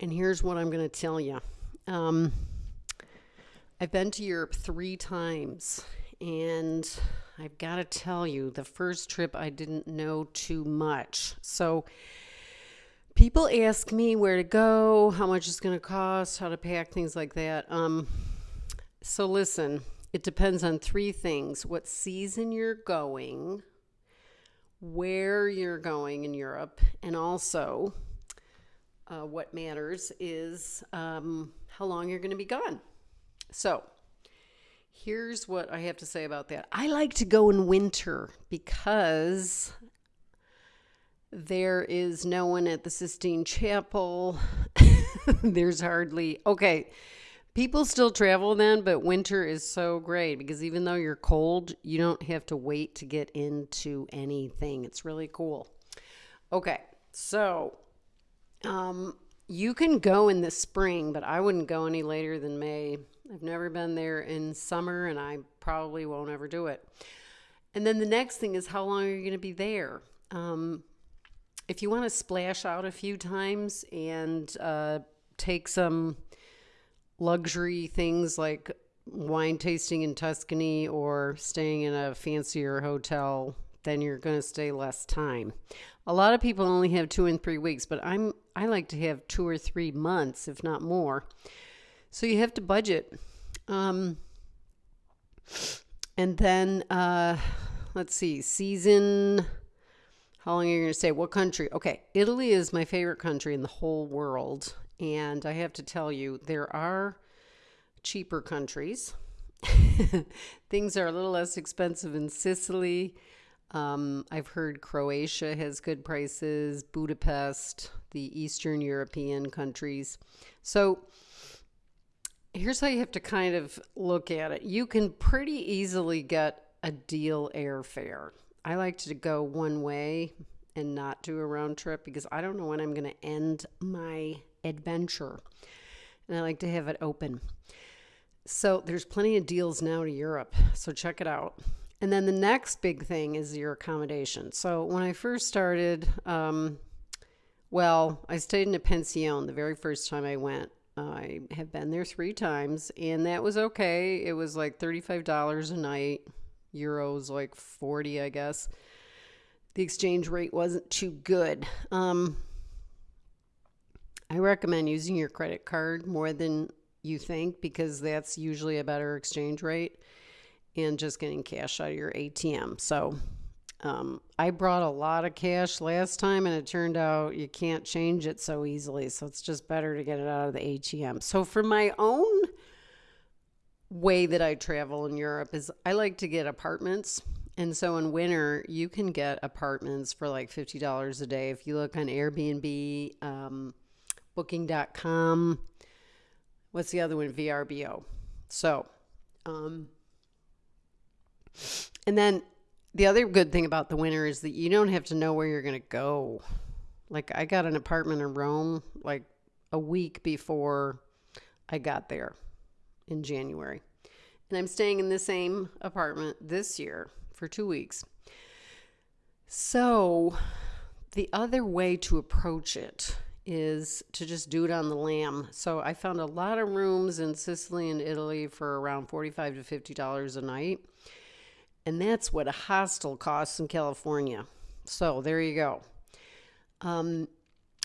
And here's what I'm going to tell you. Um, I've been to Europe three times, and I've got to tell you, the first trip I didn't know too much. So people ask me where to go, how much it's going to cost, how to pack, things like that. Um, so listen, it depends on three things what season you're going, where you're going in Europe, and also uh, what matters is um, how long you're going to be gone. So, here's what I have to say about that. I like to go in winter because there is no one at the Sistine Chapel. There's hardly, okay, people still travel then, but winter is so great because even though you're cold, you don't have to wait to get into anything. It's really cool. Okay, so um, you can go in the spring, but I wouldn't go any later than May. I've never been there in summer, and I probably won't ever do it. And then the next thing is how long are you going to be there? Um, if you want to splash out a few times and uh, take some luxury things like wine tasting in Tuscany or staying in a fancier hotel, then you're going to stay less time. A lot of people only have two and three weeks, but I'm I like to have two or three months, if not more. So you have to budget. Um, and then uh, let's see, season. How long are you going to stay? What country? Okay, Italy is my favorite country in the whole world, and I have to tell you, there are cheaper countries. Things are a little less expensive in Sicily. Um, I've heard Croatia has good prices, Budapest, the Eastern European countries. So here's how you have to kind of look at it. You can pretty easily get a deal airfare. I like to go one way and not do a round trip because I don't know when I'm going to end my adventure. And I like to have it open. So there's plenty of deals now to Europe. So check it out. And then the next big thing is your accommodation. So when I first started, um, well, I stayed in a pension the very first time I went. I have been there three times, and that was okay. It was like $35 a night, euros like 40, I guess. The exchange rate wasn't too good. Um, I recommend using your credit card more than you think because that's usually a better exchange rate and just getting cash out of your ATM. So um, I brought a lot of cash last time and it turned out you can't change it so easily. So it's just better to get it out of the ATM. So for my own way that I travel in Europe is I like to get apartments. And so in winter, you can get apartments for like $50 a day. If you look on Airbnb, um, booking.com, what's the other one? VRBO. So, um, and then the other good thing about the winter is that you don't have to know where you're going to go. Like I got an apartment in Rome like a week before I got there in January. And I'm staying in the same apartment this year for 2 weeks. So, the other way to approach it is to just do it on the lam. So I found a lot of rooms in Sicily and Italy for around 45 to 50 dollars a night. And that's what a hostel costs in California. So there you go. Um,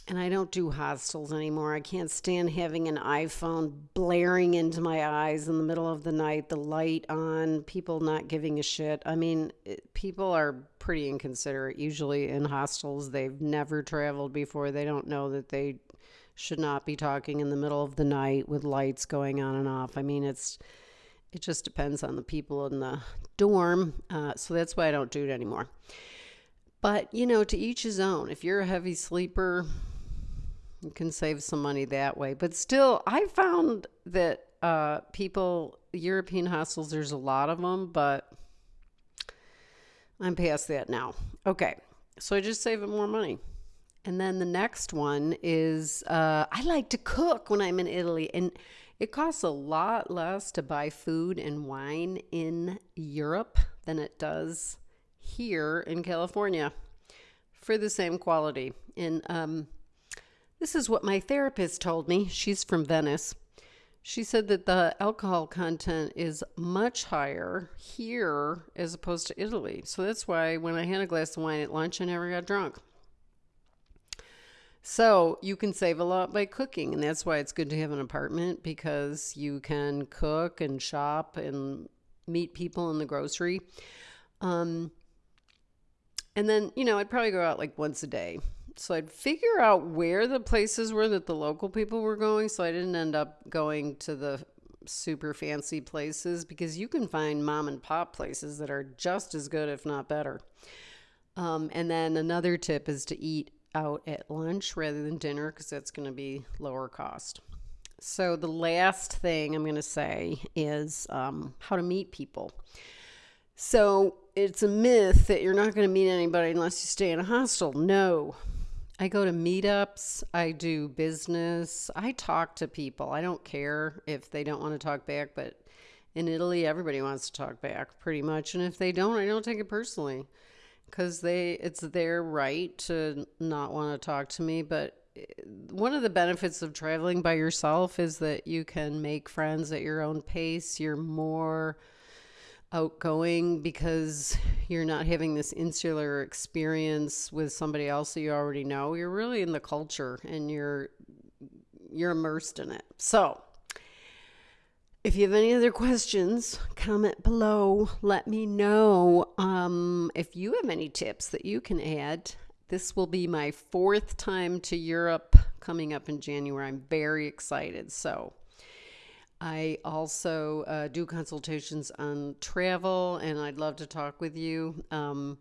and I don't do hostels anymore. I can't stand having an iPhone blaring into my eyes in the middle of the night, the light on, people not giving a shit. I mean, it, people are pretty inconsiderate usually in hostels. They've never traveled before. They don't know that they should not be talking in the middle of the night with lights going on and off. I mean, it's it just depends on the people in the dorm. Uh, so that's why I don't do it anymore. But, you know, to each his own. If you're a heavy sleeper, you can save some money that way. But still, I found that uh, people, European hostels, there's a lot of them, but I'm past that now. Okay. So I just save it more money. And then the next one is uh, I like to cook when I'm in Italy. And it costs a lot less to buy food and wine in Europe than it does here in California for the same quality. And um, This is what my therapist told me. She's from Venice. She said that the alcohol content is much higher here as opposed to Italy. So that's why when I had a glass of wine at lunch, I never got drunk. So you can save a lot by cooking, and that's why it's good to have an apartment because you can cook and shop and meet people in the grocery. Um, and then, you know, I'd probably go out like once a day so I'd figure out where the places were that the local people were going so I didn't end up going to the super fancy places because you can find mom and pop places that are just as good, if not better. Um, and then another tip is to eat out at lunch rather than dinner because that's going to be lower cost. So, the last thing I'm going to say is um, how to meet people. So, it's a myth that you're not going to meet anybody unless you stay in a hostel. No, I go to meetups. I do business. I talk to people. I don't care if they don't want to talk back, but in Italy, everybody wants to talk back pretty much. And if they don't, I don't take it personally because they it's their right to not want to talk to me. But eh, one of the benefits of traveling by yourself is that you can make friends at your own pace. You're more outgoing because you're not having this insular experience with somebody else that you already know. You're really in the culture and you're you're immersed in it. So, if you have any other questions, comment below. Let me know um, if you have any tips that you can add. This will be my fourth time to Europe coming up in January. I'm very excited. So, I also uh, do consultations on travel, and I'd love to talk with you. Um,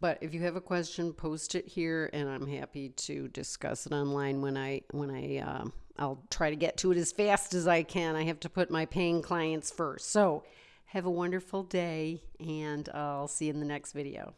but if you have a question, post it here, and I'm happy to discuss it online when I when I uh, I'll try to get to it as fast as I can. I have to put my paying clients first. So have a wonderful day, and I'll see you in the next video.